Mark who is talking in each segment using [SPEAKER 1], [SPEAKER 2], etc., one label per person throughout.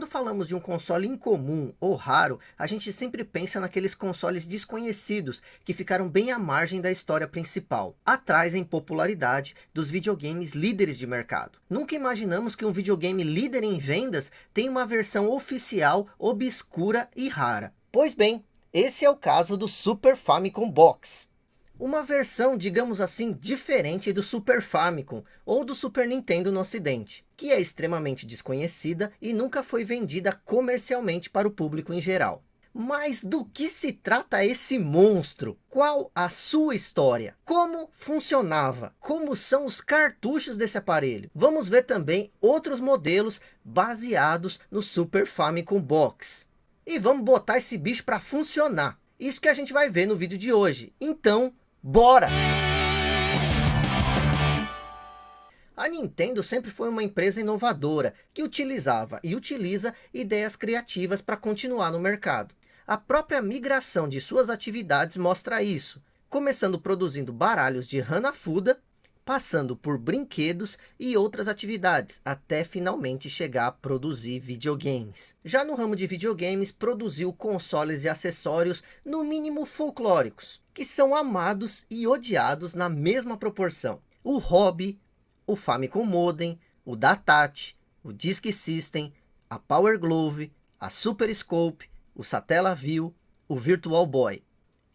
[SPEAKER 1] Quando falamos de um console incomum ou raro, a gente sempre pensa naqueles consoles desconhecidos que ficaram bem à margem da história principal, atrás em popularidade dos videogames líderes de mercado. Nunca imaginamos que um videogame líder em vendas tem uma versão oficial, obscura e rara. Pois bem, esse é o caso do Super Famicom Box. Uma versão, digamos assim, diferente do Super Famicom ou do Super Nintendo no ocidente, que é extremamente desconhecida e nunca foi vendida comercialmente para o público em geral. Mas do que se trata esse monstro? Qual a sua história? Como funcionava? Como são os cartuchos desse aparelho? Vamos ver também outros modelos baseados no Super Famicom Box. E vamos botar esse bicho para funcionar. Isso que a gente vai ver no vídeo de hoje. Então, Bora! A Nintendo sempre foi uma empresa inovadora, que utilizava e utiliza ideias criativas para continuar no mercado. A própria migração de suas atividades mostra isso, começando produzindo baralhos de Hanafuda, passando por brinquedos e outras atividades, até finalmente chegar a produzir videogames. Já no ramo de videogames, produziu consoles e acessórios no mínimo folclóricos, que são amados e odiados na mesma proporção. O Hobby, o Famicom Modem, o Datat, o Disk System, a Power Glove, a Super Scope, o Satellaview, o Virtual Boy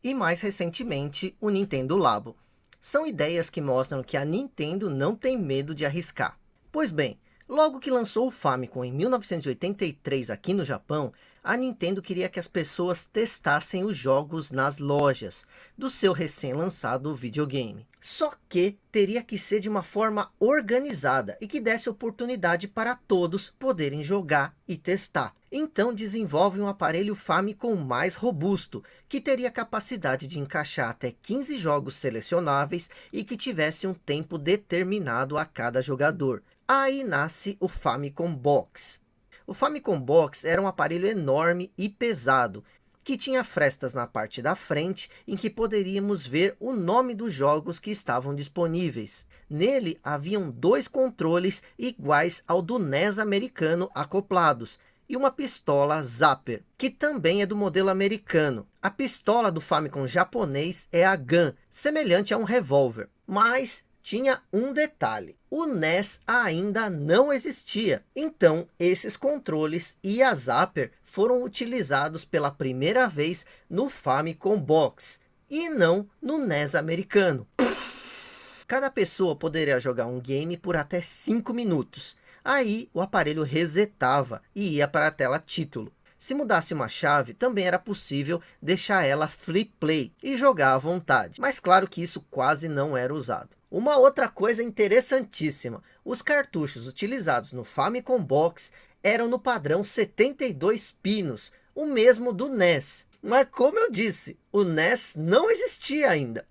[SPEAKER 1] e mais recentemente o Nintendo Labo. São ideias que mostram que a Nintendo não tem medo de arriscar. Pois bem, Logo que lançou o Famicom em 1983 aqui no Japão, a Nintendo queria que as pessoas testassem os jogos nas lojas do seu recém-lançado videogame. Só que teria que ser de uma forma organizada e que desse oportunidade para todos poderem jogar e testar. Então desenvolve um aparelho Famicom mais robusto, que teria capacidade de encaixar até 15 jogos selecionáveis e que tivesse um tempo determinado a cada jogador. Aí nasce o Famicom Box. O Famicom Box era um aparelho enorme e pesado, que tinha frestas na parte da frente, em que poderíamos ver o nome dos jogos que estavam disponíveis. Nele haviam dois controles iguais ao do NES americano acoplados, e uma pistola Zapper, que também é do modelo americano. A pistola do Famicom japonês é a GAN, semelhante a um revólver, mas tinha um detalhe. O NES ainda não existia. Então, esses controles e a Zapper foram utilizados pela primeira vez no Famicom Box. E não no NES americano. Cada pessoa poderia jogar um game por até 5 minutos. Aí o aparelho resetava e ia para a tela título. Se mudasse uma chave, também era possível deixar ela flip play e jogar à vontade. Mas claro que isso quase não era usado. Uma outra coisa interessantíssima, os cartuchos utilizados no Famicom Box eram no padrão 72 pinos, o mesmo do NES. Mas como eu disse, o NES não existia ainda.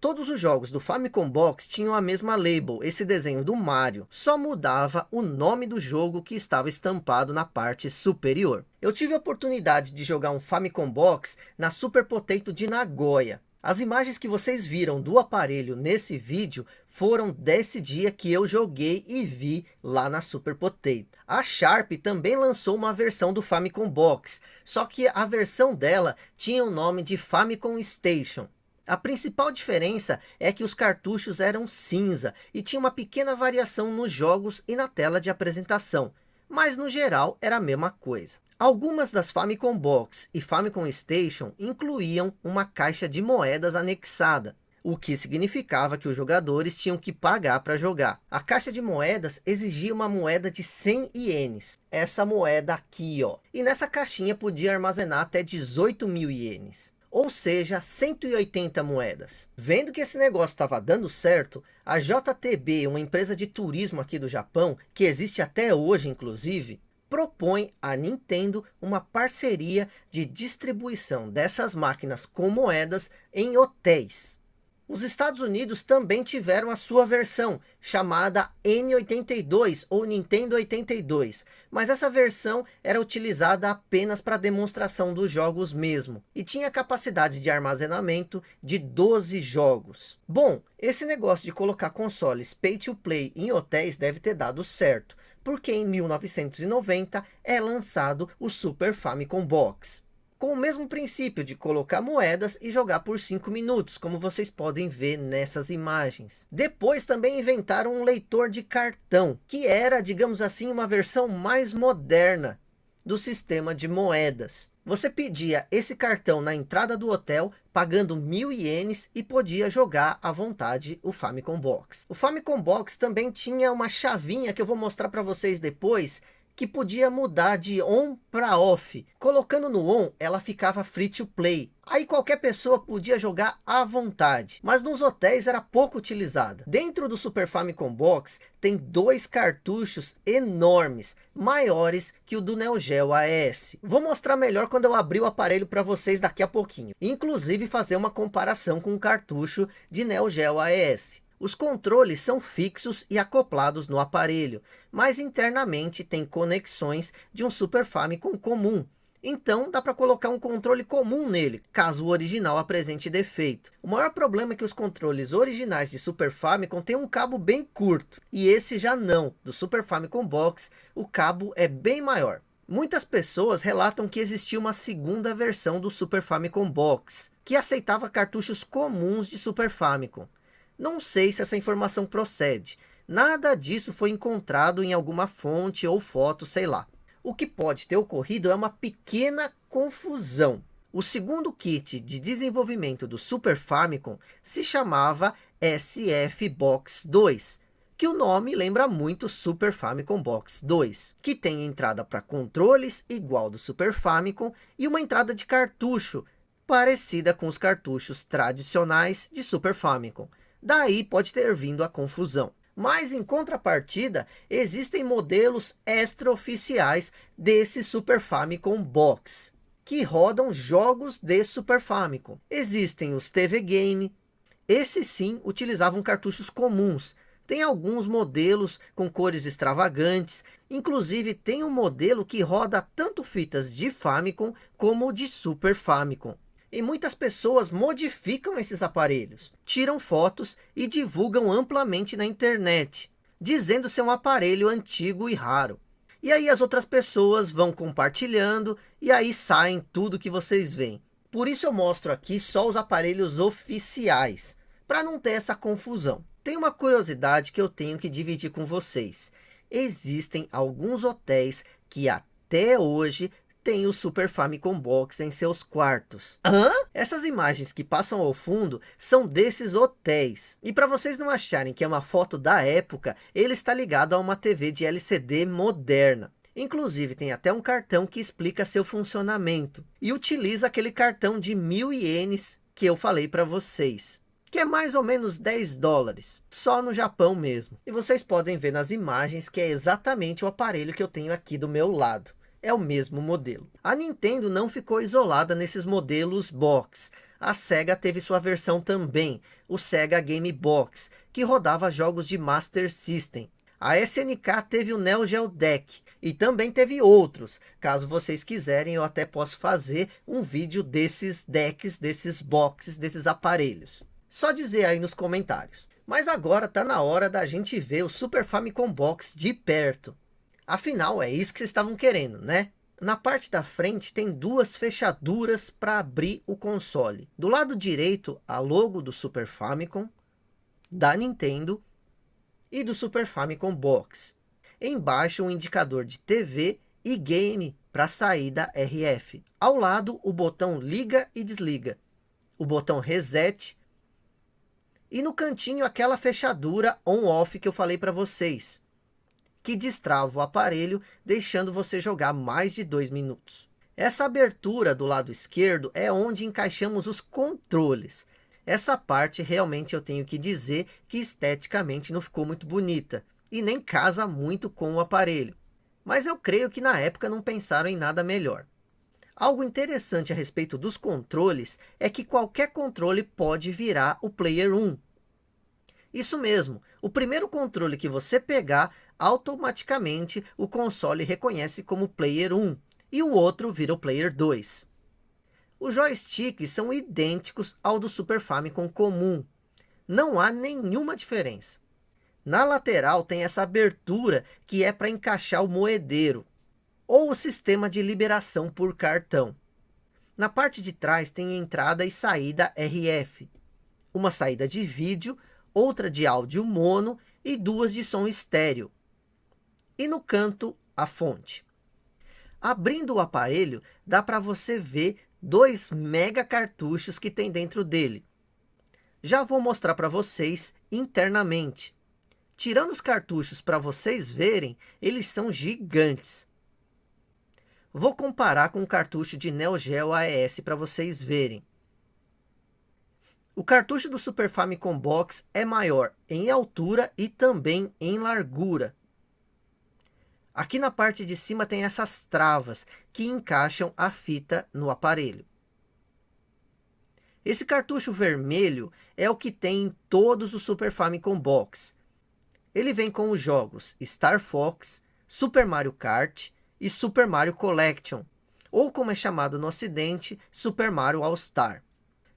[SPEAKER 1] Todos os jogos do Famicom Box tinham a mesma label, esse desenho do Mario. Só mudava o nome do jogo que estava estampado na parte superior. Eu tive a oportunidade de jogar um Famicom Box na Super Potato de Nagoya. As imagens que vocês viram do aparelho nesse vídeo foram desse dia que eu joguei e vi lá na Super Potato. A Sharp também lançou uma versão do Famicom Box, só que a versão dela tinha o nome de Famicom Station. A principal diferença é que os cartuchos eram cinza e tinha uma pequena variação nos jogos e na tela de apresentação, mas no geral era a mesma coisa. Algumas das Famicom Box e Famicom Station incluíam uma caixa de moedas anexada, o que significava que os jogadores tinham que pagar para jogar. A caixa de moedas exigia uma moeda de 100 ienes, essa moeda aqui, ó. E nessa caixinha podia armazenar até 18 mil ienes ou seja, 180 moedas. Vendo que esse negócio estava dando certo, a JTB, uma empresa de turismo aqui do Japão, que existe até hoje inclusive, propõe à Nintendo uma parceria de distribuição dessas máquinas com moedas em hotéis. Os Estados Unidos também tiveram a sua versão, chamada N82 ou Nintendo 82, mas essa versão era utilizada apenas para demonstração dos jogos mesmo, e tinha capacidade de armazenamento de 12 jogos. Bom, esse negócio de colocar consoles pay to play em hotéis deve ter dado certo, porque em 1990 é lançado o Super Famicom Box. Com o mesmo princípio de colocar moedas e jogar por 5 minutos, como vocês podem ver nessas imagens. Depois também inventaram um leitor de cartão, que era, digamos assim, uma versão mais moderna do sistema de moedas. Você pedia esse cartão na entrada do hotel, pagando mil ienes e podia jogar à vontade o Famicom Box. O Famicom Box também tinha uma chavinha que eu vou mostrar para vocês depois, que podia mudar de on para off. Colocando no on, ela ficava free to play. Aí qualquer pessoa podia jogar à vontade, mas nos hotéis era pouco utilizada. Dentro do Super Famicom Box tem dois cartuchos enormes, maiores que o do Neo Geo AES. Vou mostrar melhor quando eu abrir o aparelho para vocês daqui a pouquinho. Inclusive fazer uma comparação com o cartucho de Neo Geo AES. Os controles são fixos e acoplados no aparelho, mas internamente tem conexões de um Super Famicom comum. Então dá para colocar um controle comum nele, caso o original apresente defeito. O maior problema é que os controles originais de Super Famicom têm um cabo bem curto. E esse já não, do Super Famicom Box, o cabo é bem maior. Muitas pessoas relatam que existia uma segunda versão do Super Famicom Box, que aceitava cartuchos comuns de Super Famicom. Não sei se essa informação procede. Nada disso foi encontrado em alguma fonte ou foto, sei lá. O que pode ter ocorrido é uma pequena confusão. O segundo kit de desenvolvimento do Super Famicom se chamava SF Box 2, que o nome lembra muito Super Famicom Box 2, que tem entrada para controles igual do Super Famicom e uma entrada de cartucho parecida com os cartuchos tradicionais de Super Famicom. Daí pode ter vindo a confusão. Mas em contrapartida, existem modelos extraoficiais desse Super Famicom Box, que rodam jogos de Super Famicom. Existem os TV Game, esses sim utilizavam cartuchos comuns. Tem alguns modelos com cores extravagantes, inclusive tem um modelo que roda tanto fitas de Famicom como de Super Famicom. E muitas pessoas modificam esses aparelhos, tiram fotos e divulgam amplamente na internet, dizendo ser um aparelho antigo e raro. E aí as outras pessoas vão compartilhando e aí saem tudo que vocês veem. Por isso eu mostro aqui só os aparelhos oficiais, para não ter essa confusão. Tem uma curiosidade que eu tenho que dividir com vocês. Existem alguns hotéis que até hoje tem o Super Famicom Box em seus quartos. Hã? Essas imagens que passam ao fundo são desses hotéis. E para vocês não acharem que é uma foto da época, ele está ligado a uma TV de LCD moderna. Inclusive tem até um cartão que explica seu funcionamento. E utiliza aquele cartão de mil ienes que eu falei para vocês. Que é mais ou menos 10 dólares. Só no Japão mesmo. E vocês podem ver nas imagens que é exatamente o aparelho que eu tenho aqui do meu lado é o mesmo modelo. A Nintendo não ficou isolada nesses modelos box. A Sega teve sua versão também, o Sega Game Box, que rodava jogos de Master System. A SNK teve o Neo Geo Deck e também teve outros. Caso vocês quiserem, eu até posso fazer um vídeo desses decks, desses boxes, desses aparelhos. Só dizer aí nos comentários. Mas agora está na hora da gente ver o Super Famicom Box de perto. Afinal, é isso que vocês estavam querendo, né? Na parte da frente tem duas fechaduras para abrir o console. Do lado direito, a logo do Super Famicom, da Nintendo e do Super Famicom Box. Embaixo um indicador de TV e game para saída RF. Ao lado o botão liga e desliga. O botão reset. E no cantinho aquela fechadura on-off que eu falei para vocês que destrava o aparelho, deixando você jogar mais de dois minutos. Essa abertura do lado esquerdo é onde encaixamos os controles. Essa parte realmente eu tenho que dizer que esteticamente não ficou muito bonita. E nem casa muito com o aparelho. Mas eu creio que na época não pensaram em nada melhor. Algo interessante a respeito dos controles é que qualquer controle pode virar o Player 1. Isso mesmo, o primeiro controle que você pegar, automaticamente o console reconhece como Player 1 e o outro vira o Player 2. Os joysticks são idênticos ao do Super Famicom comum. Não há nenhuma diferença. Na lateral tem essa abertura que é para encaixar o moedeiro ou o sistema de liberação por cartão. Na parte de trás tem entrada e saída RF, uma saída de vídeo, outra de áudio mono e duas de som estéreo. E no canto, a fonte. Abrindo o aparelho, dá para você ver dois mega cartuchos que tem dentro dele. Já vou mostrar para vocês internamente. Tirando os cartuchos para vocês verem, eles são gigantes. Vou comparar com o cartucho de Neo Geo AES para vocês verem. O cartucho do Super Famicom Box é maior em altura e também em largura. Aqui na parte de cima tem essas travas que encaixam a fita no aparelho. Esse cartucho vermelho é o que tem em todos os Super Famicom Box. Ele vem com os jogos Star Fox, Super Mario Kart e Super Mario Collection, ou como é chamado no ocidente, Super Mario All Star.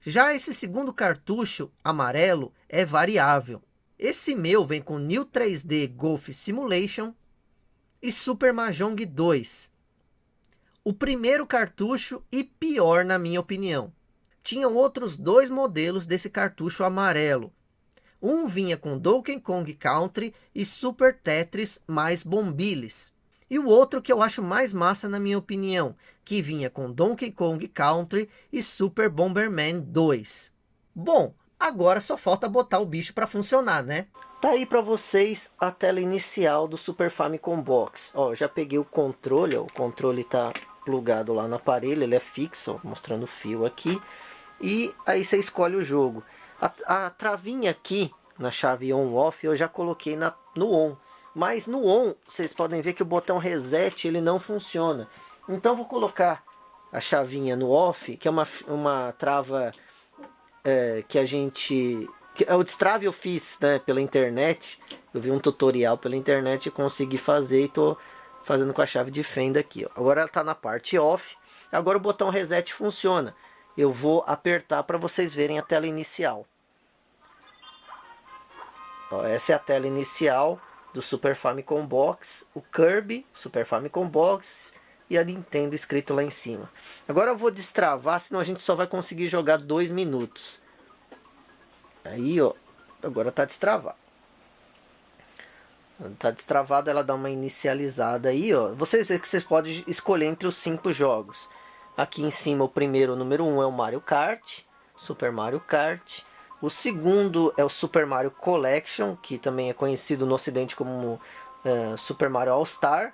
[SPEAKER 1] Já esse segundo cartucho, amarelo, é variável. Esse meu vem com New 3D Golf Simulation e Super Mahjong 2. O primeiro cartucho e pior na minha opinião. Tinham outros dois modelos desse cartucho amarelo. Um vinha com Donkey Kong Country e Super Tetris mais Bombiles. E o outro que eu acho mais massa na minha opinião, que vinha com Donkey Kong Country e Super Bomberman 2. Bom, agora só falta botar o bicho para funcionar, né? Tá aí para vocês a tela inicial do Super Famicom Box. Ó, já peguei o controle, ó, o controle tá plugado lá no aparelho, ele é fixo, ó, mostrando o fio aqui. E aí você escolhe o jogo. A, a travinha aqui, na chave on-off, eu já coloquei na, no on. Mas no on, vocês podem ver que o botão reset ele não funciona. Então vou colocar a chavinha no off, que é uma, uma trava é, que a gente... Que, é o destrave eu fiz né, pela internet. Eu vi um tutorial pela internet e consegui fazer e estou fazendo com a chave de fenda aqui. Ó. Agora ela está na parte off. Agora o botão reset funciona. Eu vou apertar para vocês verem a tela inicial. Ó, essa é a tela inicial do Super Famicom Box, o Kirby, Super Famicom Box e a Nintendo escrito lá em cima. Agora eu vou destravar, senão a gente só vai conseguir jogar dois minutos. Aí, ó, agora tá destravado. Tá destravado, ela dá uma inicializada aí, ó. Vocês que vocês podem escolher entre os cinco jogos. Aqui em cima, o primeiro, o número 1 um, é o Mario Kart, Super Mario Kart. O segundo é o Super Mario Collection, que também é conhecido no ocidente como uh, Super Mario All Star.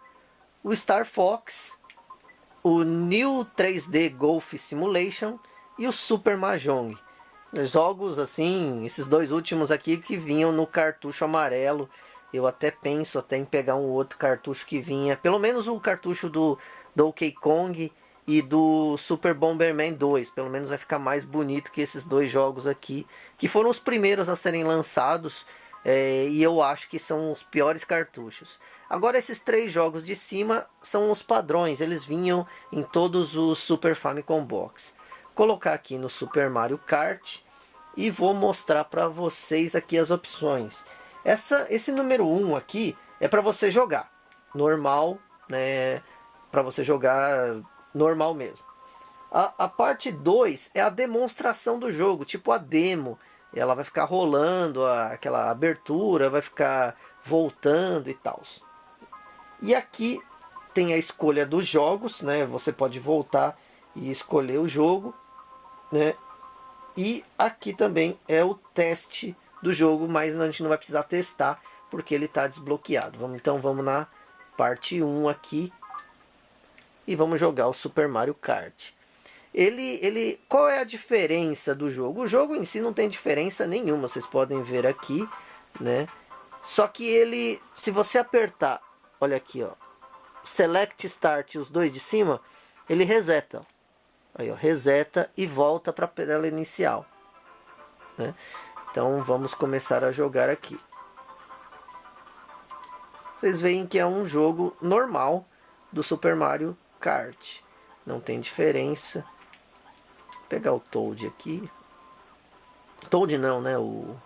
[SPEAKER 1] O Star Fox, o New 3D Golf Simulation e o Super Mahjong. Jogos assim, esses dois últimos aqui que vinham no cartucho amarelo. Eu até penso até em pegar um outro cartucho que vinha, pelo menos o cartucho do Donkey Kong e do Super Bomberman 2. Pelo menos vai ficar mais bonito que esses dois jogos aqui, que foram os primeiros a serem lançados é, e eu acho que são os piores cartuchos. Agora esses três jogos de cima são os padrões, eles vinham em todos os Super Famicom Box. Colocar aqui no Super Mario Kart e vou mostrar para vocês aqui as opções. Essa, esse número 1 um aqui é para você jogar normal, né? Para você jogar normal mesmo. A, a parte 2 é a demonstração do jogo, tipo a demo. Ela vai ficar rolando, a, aquela abertura vai ficar voltando e tal. E aqui tem a escolha dos jogos, né? Você pode voltar e escolher o jogo, né? E aqui também é o teste do jogo, mas a gente não vai precisar testar porque ele está desbloqueado. Vamos, então vamos na parte 1 aqui, e vamos jogar o Super Mario Kart. Ele, ele, qual é a diferença do jogo? O jogo em si não tem diferença nenhuma, vocês podem ver aqui, né? Só que ele, se você apertar, olha aqui, ó, Select Start, os dois de cima, ele reseta. Aí, ó, reseta e volta para a tela inicial. Né? Então vamos começar a jogar aqui. Vocês veem que é um jogo normal do Super Mario kart. Não tem diferença. Pegar o Toad aqui. Toad não, né? O...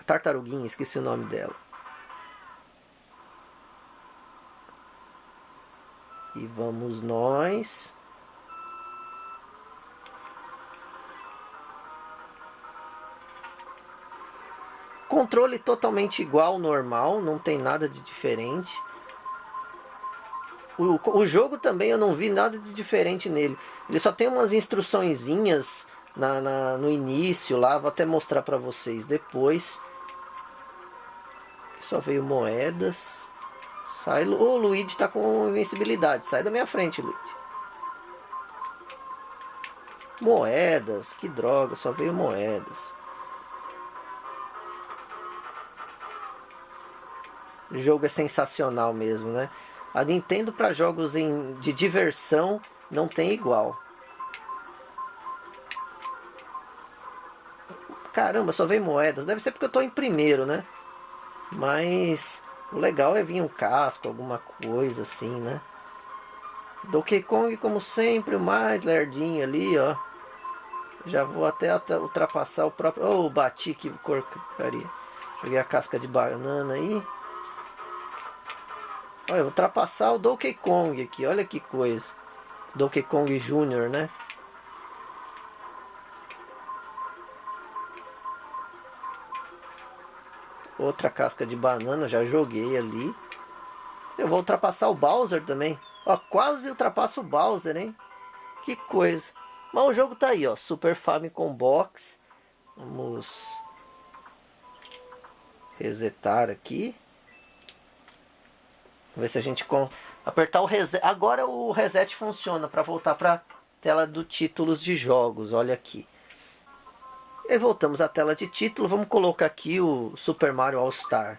[SPEAKER 1] A tartaruguinha, esqueci o nome dela. E vamos nós. Controle totalmente igual, normal, não tem nada de diferente. O, o jogo também eu não vi nada de diferente nele. Ele só tem umas instruçõezinhas na, na, no início lá, vou até mostrar para vocês depois. Só veio moedas. Sai, o Luigi está com invencibilidade. Sai da minha frente, Luigi. Moedas, que droga, só veio moedas. O jogo é sensacional mesmo, né? A Nintendo para jogos em, de diversão não tem igual. Caramba, só vem moedas. Deve ser porque eu estou em primeiro, né? Mas o legal é vir um casco, alguma coisa assim, né? Donkey Kong, como sempre, o mais lerdinho ali, ó. Já vou até ultrapassar o próprio... Oh, bati, que porcaria. Joguei a casca de banana aí. Olha, ultrapassar o Donkey Kong aqui, olha que coisa. Donkey Kong Jr., né? Outra casca de banana, já joguei ali. Eu vou ultrapassar o Bowser também. Ó, quase ultrapasso o Bowser, hein? Que coisa. Mas o jogo tá aí, ó. Super Famicom Box. Vamos resetar aqui. Vamos ver se a gente com apertar o reset. Agora o reset funciona para voltar para tela do títulos de jogos. Olha aqui. E voltamos à tela de título. Vamos colocar aqui o Super Mario All Star.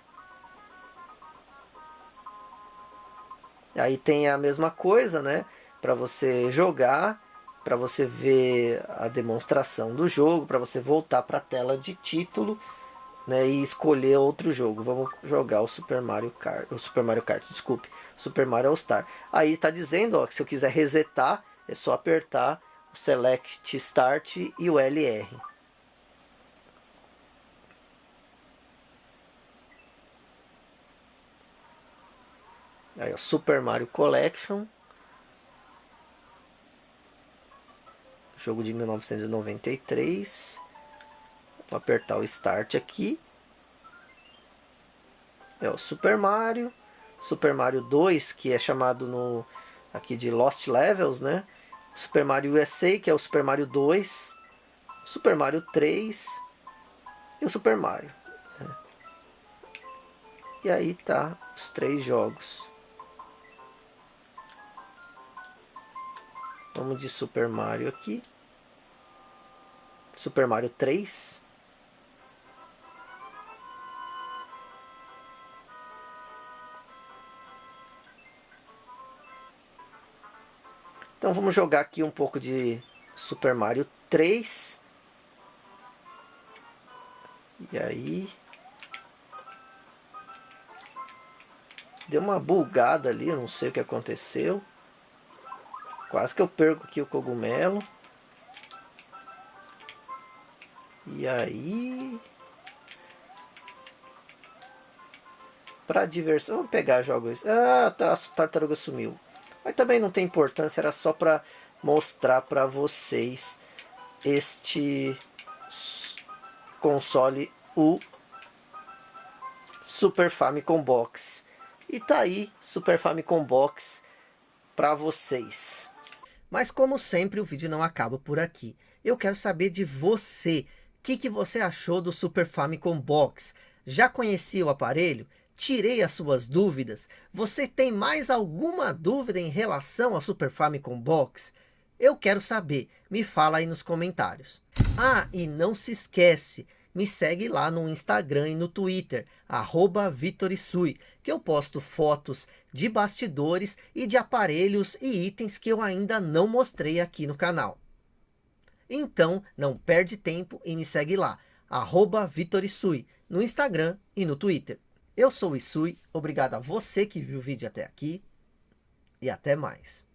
[SPEAKER 1] Aí tem a mesma coisa, né? Para você jogar, para você ver a demonstração do jogo, para você voltar para a tela de título né, e escolher outro jogo. Vamos jogar o Super Mario Kart, o Super Mario Kart, desculpe, Super Mario All Star. Aí está dizendo, ó, que se eu quiser resetar, é só apertar o Select Start e o LR. Aí, ó, Super Mario Collection. Jogo de 1993. Apertar o Start aqui. É o Super Mario. Super Mario 2, que é chamado no aqui de Lost Levels, né? Super Mario USA, que é o Super Mario 2. Super Mario 3 e o Super Mario. Né? E aí tá os três jogos. Vamos de Super Mario aqui. Super Mario 3. Então vamos jogar aqui um pouco de Super Mario 3. E aí... Deu uma bugada ali, não sei o que aconteceu. Quase que eu perco aqui o cogumelo. E aí... Para diversão, vou pegar jogos. Ah, tá, a tartaruga sumiu. Mas também não tem importância, era só para mostrar para vocês este console, o Super Famicom Box. E tá aí, Super Famicom Box para vocês. Mas como sempre, o vídeo não acaba por aqui. Eu quero saber de você. O que, que você achou do Super Famicom Box? Já conhecia o aparelho? Tirei as suas dúvidas. Você tem mais alguma dúvida em relação ao Super Famicom Box? Eu quero saber, me fala aí nos comentários. Ah, e não se esquece, me segue lá no Instagram e no Twitter, arroba Vitorisui, que eu posto fotos de bastidores e de aparelhos e itens que eu ainda não mostrei aqui no canal. Então, não perde tempo e me segue lá, arroba Vitorisui, no Instagram e no Twitter. Eu sou o Isui, obrigado a você que viu o vídeo até aqui e até mais.